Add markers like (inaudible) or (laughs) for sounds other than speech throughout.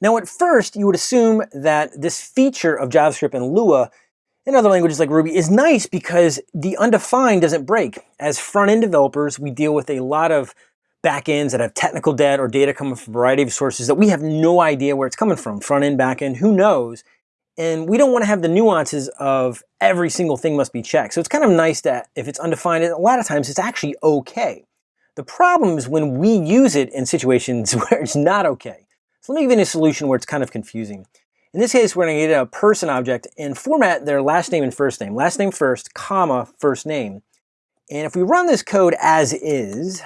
Now at first, you would assume that this feature of JavaScript and Lua in other languages like Ruby is nice because the undefined doesn't break. As front-end developers, we deal with a lot of backends that have technical debt or data coming from a variety of sources that we have no idea where it's coming from. Front-end, back-end, who knows? And we don't want to have the nuances of every single thing must be checked. So it's kind of nice that if it's undefined, a lot of times it's actually okay. The problem is when we use it in situations (laughs) where it's not okay. So let me give you a solution where it's kind of confusing. In this case, we're going to get a person object and format their last name and first name. Last name first, comma, first name. And if we run this code as is,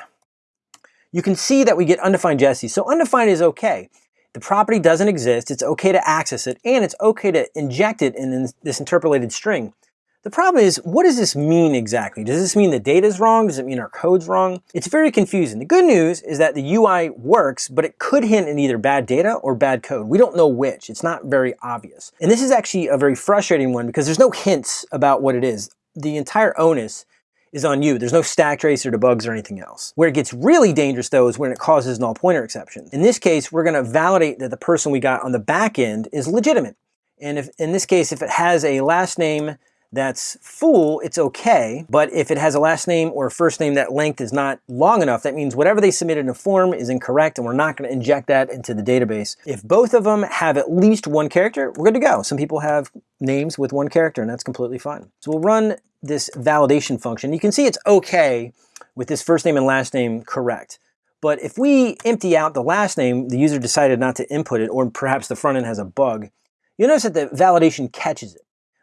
you can see that we get undefined Jesse. So undefined is okay. The property doesn't exist, it's okay to access it, and it's okay to inject it in this interpolated string. The problem is, what does this mean exactly? Does this mean the data is wrong? Does it mean our code's wrong? It's very confusing. The good news is that the UI works, but it could hint at either bad data or bad code. We don't know which. It's not very obvious. And this is actually a very frustrating one because there's no hints about what it is. The entire onus is on you. There's no stack trace or debugs or anything else. Where it gets really dangerous though is when it causes null pointer exceptions. In this case, we're gonna validate that the person we got on the back end is legitimate. And if in this case, if it has a last name that's full, it's okay. But if it has a last name or a first name that length is not long enough, that means whatever they submitted in a form is incorrect and we're not gonna inject that into the database. If both of them have at least one character, we're good to go. Some people have names with one character and that's completely fine. So we'll run this validation function. You can see it's okay with this first name and last name correct. But if we empty out the last name, the user decided not to input it, or perhaps the front end has a bug, you'll notice that the validation catches it.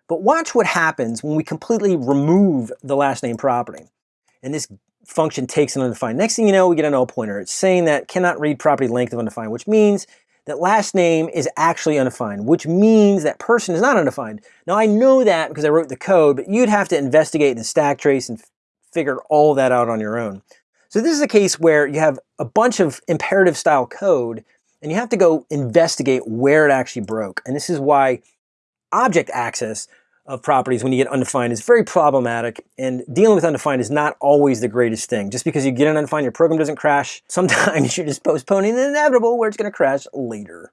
But watch what happens when we completely remove the last name property. And this function takes an undefined. Next thing you know, we get a null pointer. It's saying that cannot read property length of undefined, which means that last name is actually undefined, which means that person is not undefined. Now I know that because I wrote the code, but you'd have to investigate the stack trace and figure all that out on your own. So this is a case where you have a bunch of imperative style code and you have to go investigate where it actually broke. And this is why object access of properties when you get undefined is very problematic and dealing with undefined is not always the greatest thing. Just because you get an undefined, your program doesn't crash. Sometimes (laughs) you're just postponing the inevitable where it's gonna crash later.